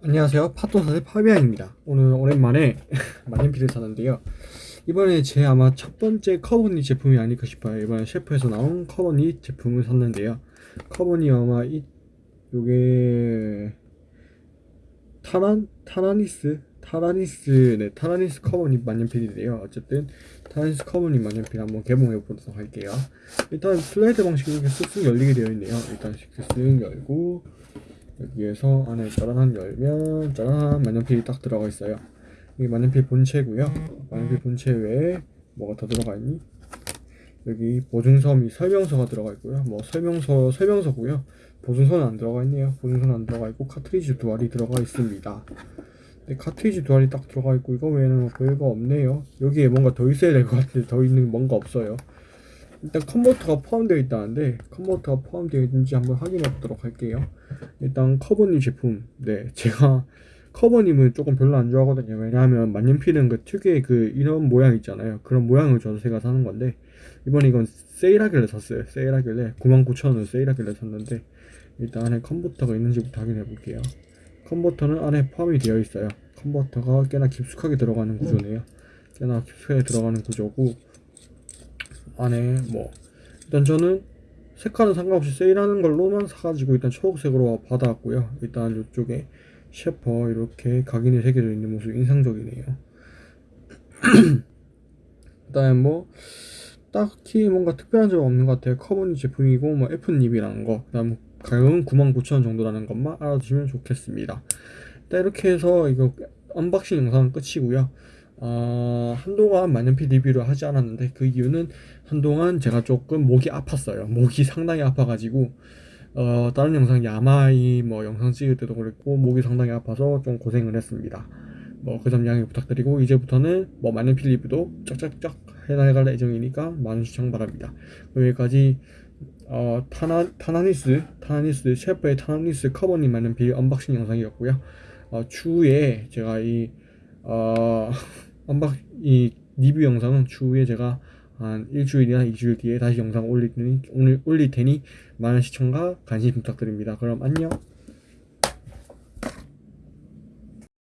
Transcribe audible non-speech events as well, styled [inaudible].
안녕하세요. 팟도사의 파비앙입니다. 오늘 오랜만에 [laughs] 만년필을 샀는데요. 이번에 제 아마 첫 번째 커버 nib 제품이 아닐까 싶어요. 이번에 셰퍼에서 나온 커버 nib 제품을 샀는데요. 커버 nib 아마 이 요게 타란 타라니스? 타라니스 네 타라니스 커버 nib 만년필인데요. 어쨌든 타라니스 커버니 만년필 한번 개봉해 보도록 할게요. 일단 슬라이드 방식으로 이렇게 쓱쓱 열리게 되어 있네요. 일단 쓱쓱 열고 여기에서 안에 짜란 열면 짜란 만년필이 딱 들어가 있어요. 이게 만년필 본체고요. 만년필 본체 외에 뭐가 더 들어가 있니? 여기 보증서미 설명서가 들어가 있고요. 뭐 설명서 설명서고요. 보증서는 안 들어가 있네요. 보증서는 안 들어가 있고 카트리지 두 알이 들어가 있습니다. 네, 카트리지 두 알이 딱 들어가 있고 이거 외에는 뭐 별거 없네요. 여기에 뭔가 더 있어야 될 것 같은데 더 있는 뭔가 없어요 일단 컨버터가 포함되어 있다는데 컨버터가 포함되어 있는지 한번 확인해 보도록 할게요. 일단 커버님 제품. 네 제가 커버님을 조금 별로 안 좋아하거든요. 왜냐하면 만년필은 그 특유의 그 이런 모양 있잖아요. 그런 모양을 줘서 제가 사는 건데 이번에 이건 세일하길래 샀어요. 세일하길래 99,000원 세일하길래 샀는데 일단 안에 컨버터가 있는지부터 확인해 볼게요. 컨버터는 안에 포함이 되어 있어요. 컨버터가 꽤나 깊숙하게 들어가는 구조네요. 꽤나 깊숙하게 들어가는 구조고 안에 뭐. 일단 저는 색깔은 상관없이 세일하는 걸로만 사가지고 일단 초록색으로 받아왔고요. 일단 이쪽에 셰퍼 이렇게 각인이 새겨져 있는 모습 인상적이네요. [clears throat] 그 다음에 뭐 딱히 뭔가 특별한 점은 없는 것 같아요. 커버 nib 제품이고 뭐 F nib이라는 거 그 다음 가격은 99,000원 정도라는 것만 알아두시면 좋겠습니다. 일단 이렇게 해서 이거 unboxing 영상은 끝이고요 어, 한동안 만년필 리뷰를 하지 않았는데 그 이유는 한동안 제가 조금 목이 아팠어요. 목이 상당히 아파가지고 어, 다른 영상 야마이 뭐 영상 찍을 때도 그랬고 목이 상당히 아파서 좀 고생을 했습니다. 뭐 그 점 양해 부탁드리고 이제부터는 뭐 만년필 리뷰도 쫙쫙쫙 해나갈 예정이니까 많은 시청 바랍니다. 여기까지 어, 타라, 타라니스 타라니스 셰퍼의 타라니스 커버 nib 만년필 unboxing 영상이었고요. 어, 추후에 제가 이 어, [laughs] 언박 이 리뷰 영상은 추후에 제가 한 일주일이나 이주일 뒤에 다시 영상 올릴 테니 오늘 올릴 테니 많은 시청과 관심 부탁드립니다. 그럼 안녕.